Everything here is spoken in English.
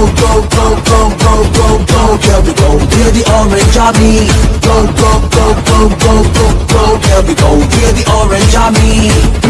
Go, go, go, go, go, go, go, can we go We're the orange army Go, go, go, go, go, go, go, can we go We're the orange army